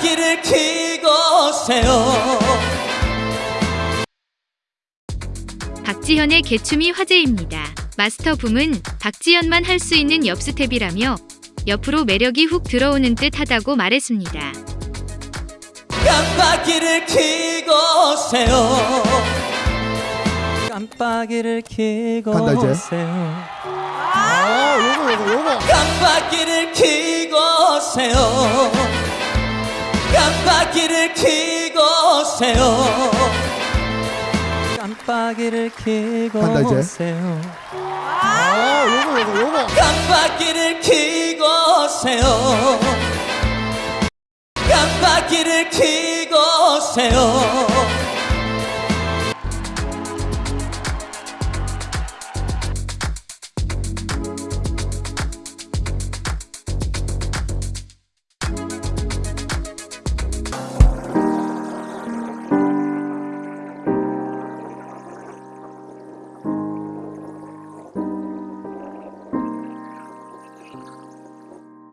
켜고 오세요 박지현의 개춤이 화제입니다. 마스터 붐은 박지현만 할 수 있는 엽스텝이라며 옆으로 매력이 훅 들어오는 듯 하다고 말했습니다. 깜빡이를 켜고 오세요 깜빡이를 켜고 간다, 이제. 오세요 아, 요거 요거 요거. 깜빡이를 켜고 오세요 깜빡이를 켜고 오세요 깜빡이를 켜고 간다, 이제. 오세요 아, 요거 요거 요거. 깜빡이를 켜고 오세요 깜빡이를 켜고 오세요